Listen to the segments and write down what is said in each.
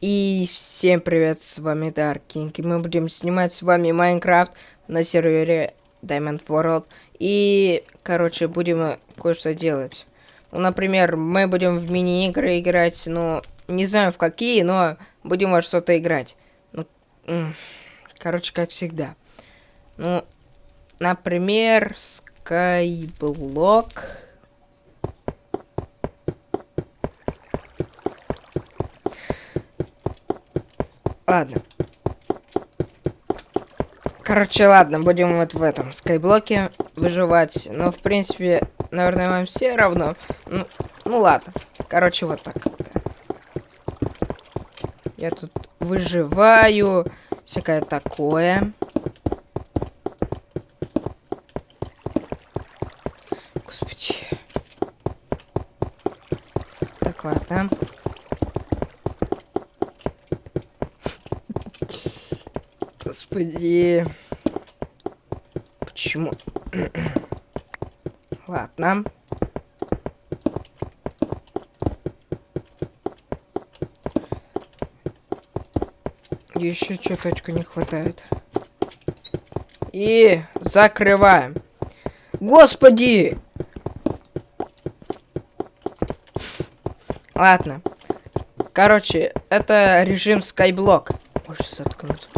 И всем привет, с вами King, и мы будем снимать с вами Майнкрафт на сервере Diamond World. И, короче, будем кое-что делать. Ну, например, мы будем в мини-игры играть, ну, не знаю в какие, но будем во что-то играть. Ну, короче, как всегда. Ну, например, Skyblock... Ладно. Короче, ладно, будем вот в этом скайблоке выживать. Но, в принципе, наверное, вам все равно. Ну, ну ладно. Короче, вот так. Я тут выживаю. Всякое такое. Господи. Так, ладно. Господи. Почему? Ладно. Еще чуточку не хватает. И закрываем. Господи! Ладно. Короче, это режим Skyblock. Можешь заткнуться.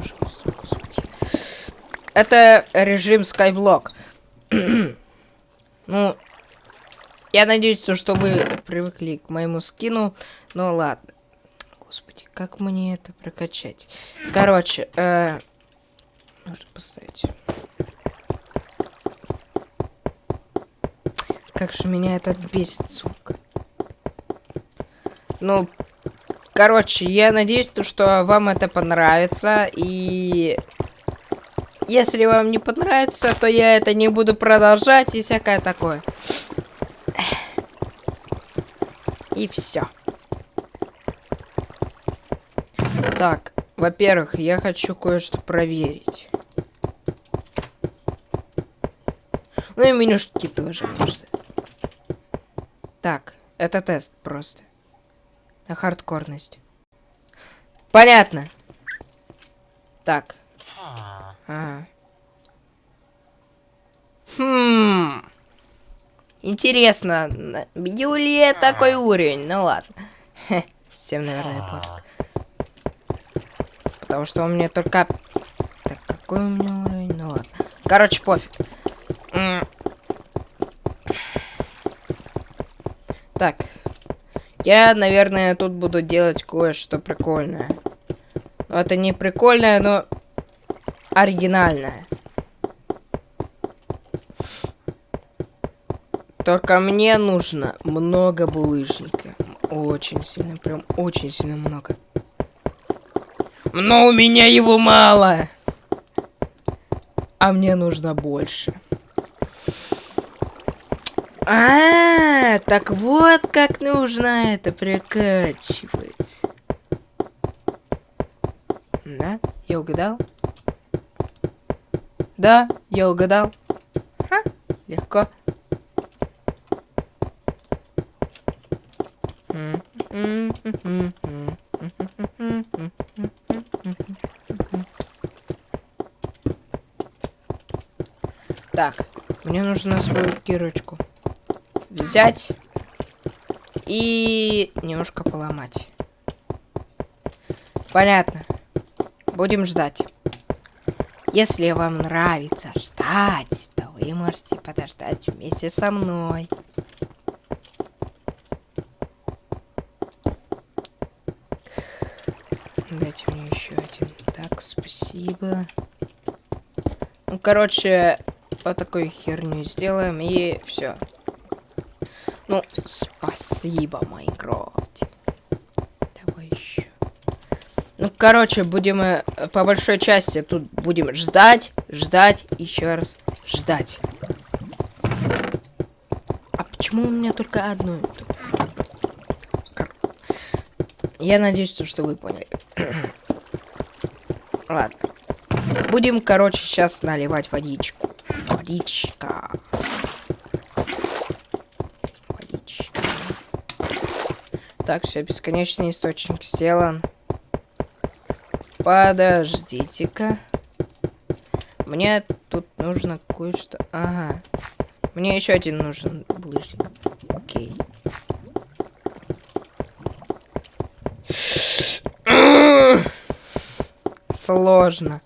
Это режим Skyblock. ну, я надеюсь, что вы привыкли к моему скину. Ну ладно. Господи, как мне это прокачать? Короче, э, можно поставить. Как же меня это бесит, сука. Ну, короче, я надеюсь, что вам это понравится. И если вам не понравится, то я это не буду продолжать и всякое такое. И все. Так, во-первых, я хочу кое-что проверить. Ну и менюшки тоже можно. Так, это тест просто. На хардкорность. Понятно. Так. А. Хм. Интересно, Юлия такой уровень? Ну ладно. всем, наверное, пофиг. Потому что у меня только... Так, какой у меня уровень? Ну ладно. Короче, пофиг. Так. Я, наверное, тут буду делать кое-что прикольное. это не прикольное, но оригинальная. Только мне нужно много булыжника. Очень сильно, прям очень сильно много. Но у меня его мало. А мне нужно больше. А, -а, -а так вот как нужно это прокачивать. Да? Я угадал? Да, я угадал. Ха, легко. Так, мне нужно свою кирочку взять и немножко поломать. Понятно. Будем ждать. Если вам нравится ждать, то вы можете подождать вместе со мной. Дайте мне еще один. Так, спасибо. Ну, короче, вот такую херню сделаем и все. Ну, спасибо, Майнкрафт. Ну, короче, будем э, по большой части тут будем ждать, ждать, еще раз ждать. А почему у меня только одно? Я надеюсь, что вы поняли. Ладно. Будем, короче, сейчас наливать водичку. Водичка. Водичка. Так, все, бесконечный источник сделан. Подождите-ка. Мне тут нужно кое-что... Ага. Мне еще один нужен Сложно.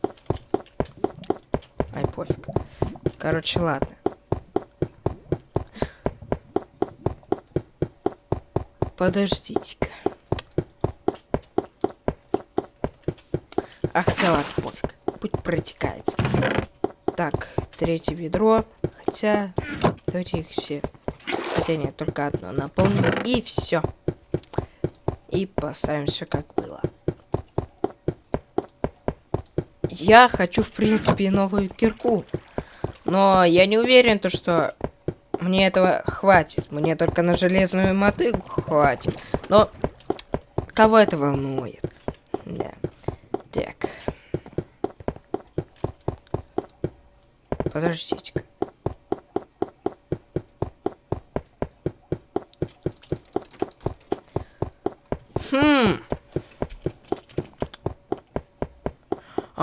Ай, пофиг. Короче, ладно. Подождите-ка. А хотя ладно, пофиг. Путь протекается. Так, третье ведро. Хотя, давайте их все. Хотя нет, только одно наполним. И все. И поставим все как было. Я хочу, в принципе, новую кирку. Но я не уверен, то, что мне этого хватит. Мне только на железную мотыгу хватит. Но кого это волнует? Да. Так. Подождите-ка. Хм.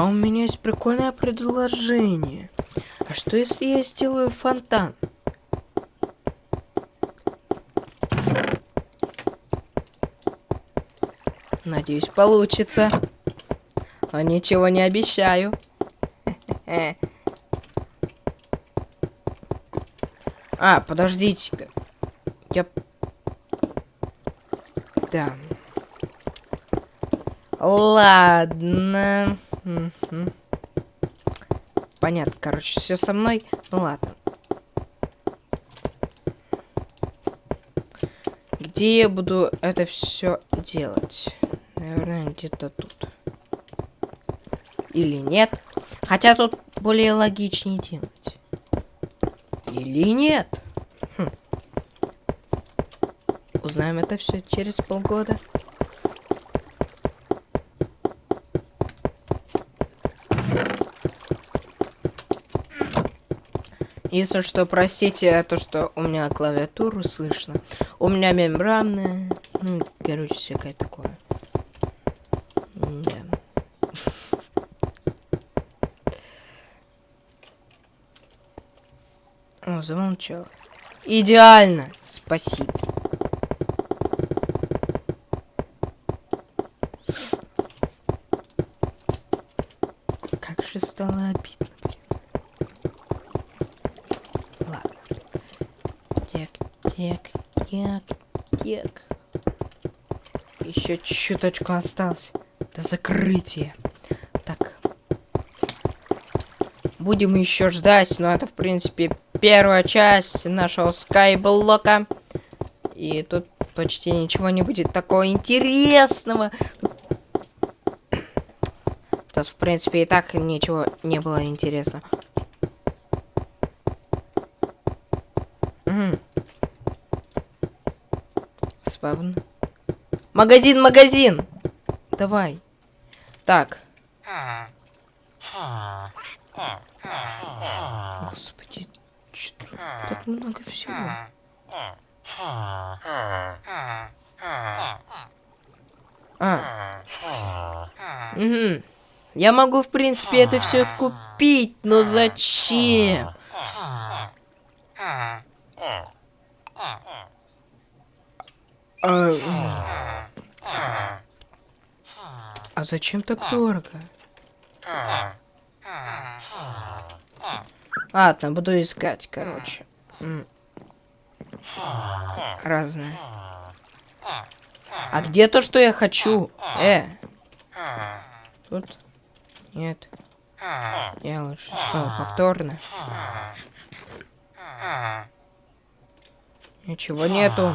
А у меня есть прикольное предложение. А что если я сделаю фонтан? Надеюсь, получится. Но ничего не обещаю. А, подождите-ка. Я... Да. Ладно. Понятно, короче, все со мной. Ну ладно. Где я буду это все делать? Наверное, где-то тут. Или нет? Хотя тут более логичнее делать. Или нет? Хм. Узнаем это все через полгода. Если что, простите, то, что у меня клавиатуру слышно. У меня мембранная. Ну, короче, всякое такое. Да. О, замолчал. Идеально. Спасибо. Как же стало обидно. Ладно. Так, так, так, так. Еще чуточку осталось до закрытия. Так. Будем еще ждать, но это, в принципе, первая часть нашего скайблока. И тут почти ничего не будет такого интересного. Тут, в принципе, и так ничего не было интересно. Спавн. Магазин, магазин! Давай. Так. Господи, что так много всего. А. Угу. Я могу, в принципе, это все купить, но зачем? А, а зачем так дорого? Ладно, буду искать, короче. Разные. А где то, что я хочу? Э. Тут? Нет. Я лучше снова повторно. Ничего нету.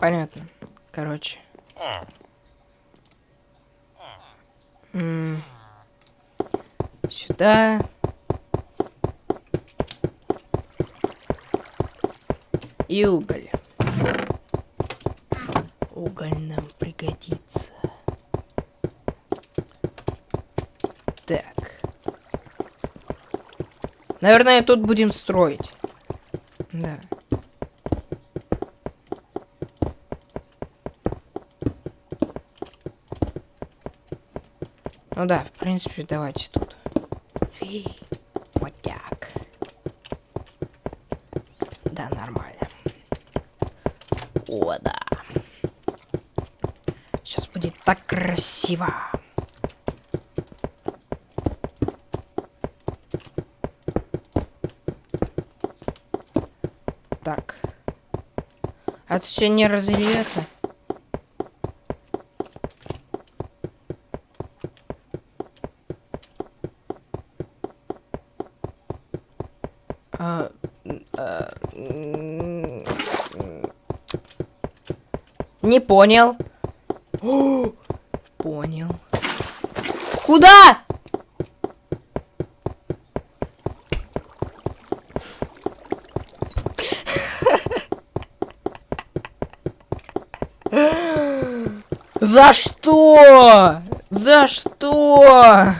Понятно. Короче. М -м Сюда. И уголь. Наверное, тут будем строить. Да. Ну да, в принципе, давайте тут. Вот так. Да, нормально. О, да. Сейчас будет так красиво. Так. А это все не разольется? А, а, не понял. О, понял. Куда? За что? За что?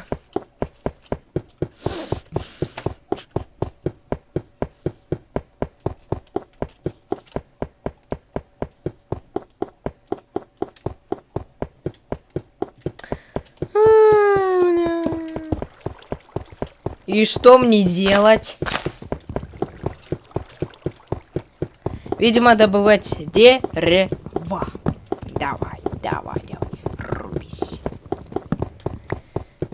И что мне делать? Видимо, добывать дерево. Давай, давай, давай, рубись.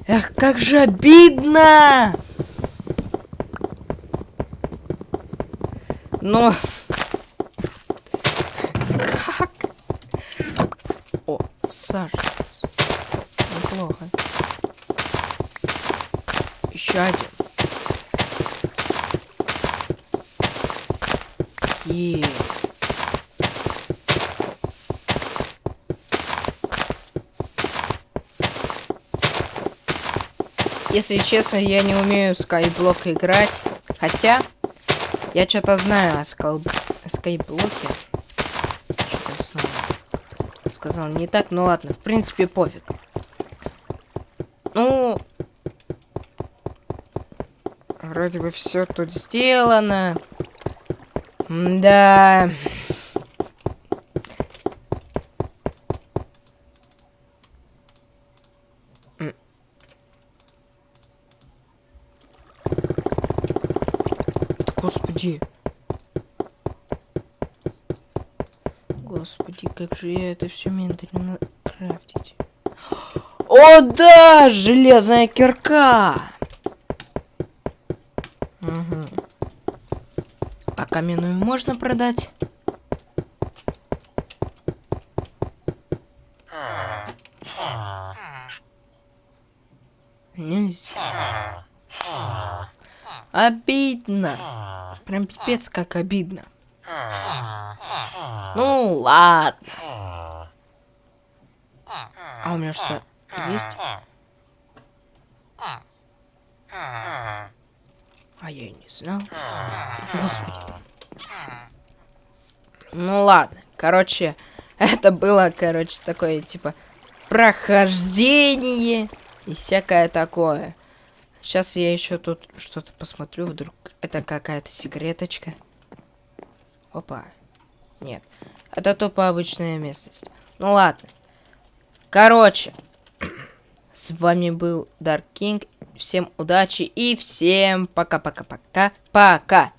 Эх, как же обидно! Но... Как? О, саженец. Неплохо. Еще один. И... Если честно, я не умею скайблок играть. Хотя, я что-то знаю о, скал... скайблоке. Сказал не так, ну ладно, в принципе, пофиг. Ну, вроде бы все тут сделано. Да. Господи. Господи, как же я это все медленно крафтить. О, да! Железная кирка! Угу. А каменную можно продать? Нельзя. Обидно. Прям пипец как обидно. Ну ладно. А у меня что, есть? А я и не знал. Господи. Ну ладно. Короче, это было, короче, такое, типа, прохождение и всякое такое. Сейчас я еще тут что-то посмотрю, вдруг это какая-то секреточка. Опа. Нет. Это тупо обычная местность. Ну ладно. Короче. С вами был Dark King. Всем удачи и всем пока-пока-пока. Пока.